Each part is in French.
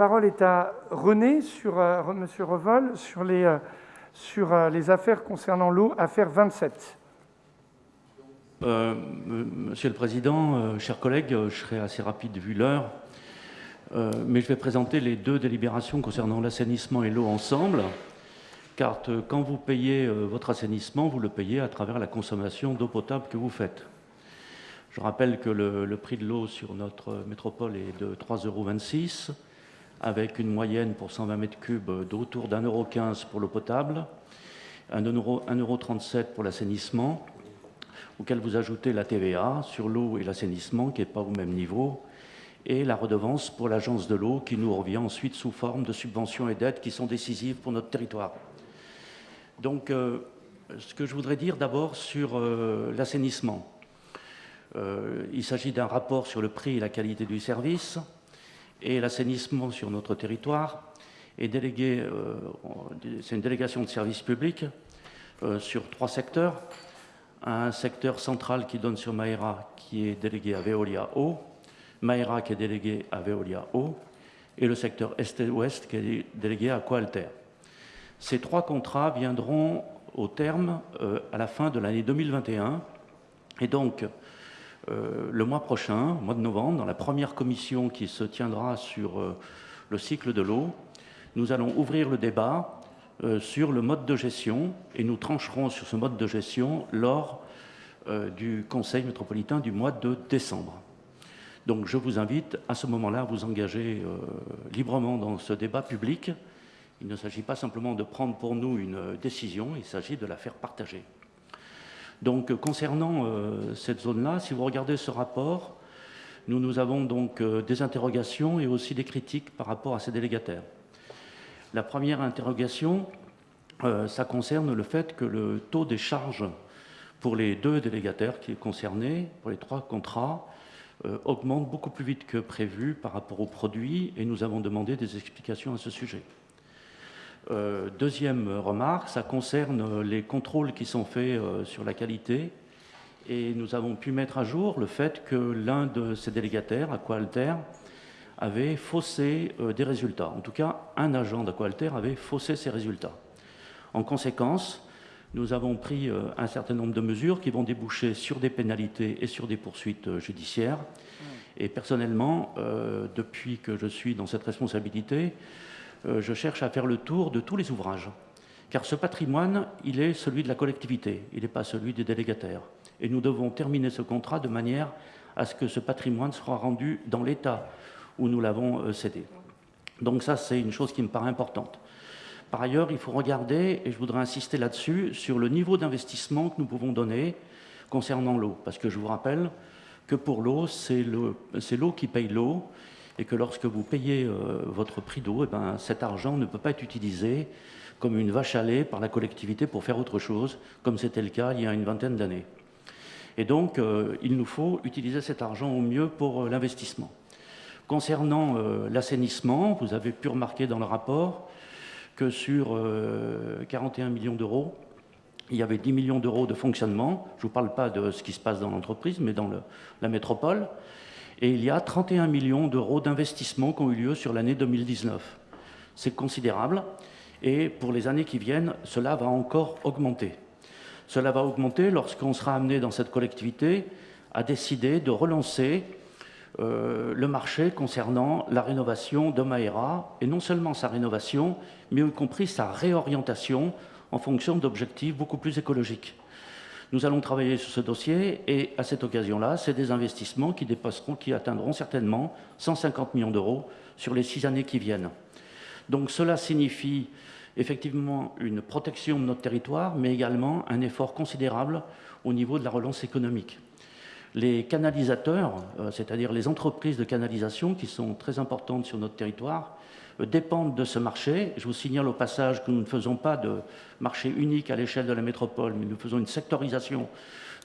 Parole est à René sur euh, Monsieur Revol sur les euh, sur euh, les affaires concernant l'eau, affaire 27. Monsieur le Président, chers collègues, je serai assez rapide vu l'heure, mais je vais présenter les deux délibérations concernant l'assainissement et l'eau ensemble, car quand vous payez votre assainissement, vous le payez à travers la consommation d'eau potable que vous faites. Je rappelle que le, le prix de l'eau sur notre métropole est de 3,26 euros avec une moyenne pour 120 mètres cubes d'autour d'un euro 15 pour l'eau potable, 1,37 euro pour l'assainissement, auquel vous ajoutez la TVA sur l'eau et l'assainissement qui n'est pas au même niveau, et la redevance pour l'agence de l'eau qui nous revient ensuite sous forme de subventions et d'aides qui sont décisives pour notre territoire. Donc, euh, ce que je voudrais dire d'abord sur euh, l'assainissement. Euh, il s'agit d'un rapport sur le prix et la qualité du service, et l'assainissement sur notre territoire est délégué, euh, c'est une délégation de services publics euh, sur trois secteurs. Un secteur central qui donne sur Maera, qui est délégué à Veolia Eau, Maera qui est délégué à Veolia Eau, et le secteur Est et Ouest qui est délégué à Coalter. Ces trois contrats viendront au terme euh, à la fin de l'année 2021, et donc le mois prochain, au mois de novembre, dans la première commission qui se tiendra sur euh, le cycle de l'eau, nous allons ouvrir le débat euh, sur le mode de gestion et nous trancherons sur ce mode de gestion lors du Conseil métropolitain du mois de décembre. Donc je vous invite à ce moment-là à vous engager librement dans ce débat public. Il ne s'agit pas simplement de prendre pour nous une décision, il s'agit de la faire partager. Donc concernant euh, cette zone-là, si vous regardez ce rapport, nous, nous avons donc euh, des interrogations et aussi des critiques par rapport à ces délégataires. La première interrogation, euh, ça concerne le fait que le taux des charges pour les deux délégataires qui est concerné, pour les trois contrats, augmente beaucoup plus vite que prévu par rapport aux produits et nous avons demandé des explications à ce sujet. Euh, deuxième remarque, ça concerne les contrôles qui sont faits euh, sur la qualité. Et nous avons pu mettre à jour le fait que l'un de ces délégataires, Aqualter, avait faussé euh, des résultats. En tout cas, un agent d'Aqualter avait faussé ses résultats. En conséquence, nous avons pris un certain nombre de mesures qui vont déboucher sur des pénalités et sur des poursuites judiciaires. Et personnellement, depuis que je suis dans cette responsabilité, euh, je cherche à faire le tour de tous les ouvrages. Car ce patrimoine, il est celui de la collectivité, il n'est pas celui des délégataires. Et nous devons terminer ce contrat de manière à ce que ce patrimoine soit rendu dans l'état où nous l'avons euh, cédé. Donc ça, c'est une chose qui me paraît importante. Par ailleurs, il faut regarder, et je voudrais insister là-dessus, sur le niveau d'investissement que nous pouvons donner concernant l'eau. Parce que je vous rappelle que pour l'eau, c'est l'eau qui paye l'eau, et que lorsque vous payez euh, votre prix d'eau, eh ben, cet argent ne peut pas être utilisé comme une vache à lait par la collectivité pour faire autre chose, comme c'était le cas il y a une vingtaine d'années. Et donc, euh, il nous faut utiliser cet argent au mieux pour euh, l'investissement. Concernant l'assainissement, vous avez pu remarquer dans le rapport que sur 41 millions d'euros, il y avait 10 millions d'euros de fonctionnement. Je ne vous parle pas de ce qui se passe dans l'entreprise, mais dans la métropole et il y a 31 millions d'euros d'investissements qui ont eu lieu sur l'année 2019. C'est considérable et pour les années qui viennent, cela va encore augmenter. Cela va augmenter lorsqu'on sera amené dans cette collectivité à décider de relancer euh, le marché concernant la rénovation de Maera, et non seulement sa rénovation, mais y compris sa réorientation en fonction d'objectifs beaucoup plus écologiques. Nous allons travailler sur ce dossier et à cette occasion-là, c'est des investissements qui dépasseront, qui atteindront certainement 150 millions d'euros sur les six années qui viennent. Donc cela signifie effectivement une protection de notre territoire, mais également un effort considérable au niveau de la relance économique. Les canalisateurs, euh, c'est-à-dire les entreprises de canalisation qui sont très importantes sur notre territoire, euh, dépendent de ce marché. Je vous signale au passage que nous ne faisons pas de marché unique à l'échelle de la métropole, mais nous faisons une sectorisation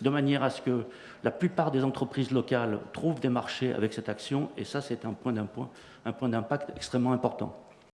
de manière à ce que la plupart des entreprises locales trouvent des marchés avec cette action, et ça c'est un point d'impact extrêmement important.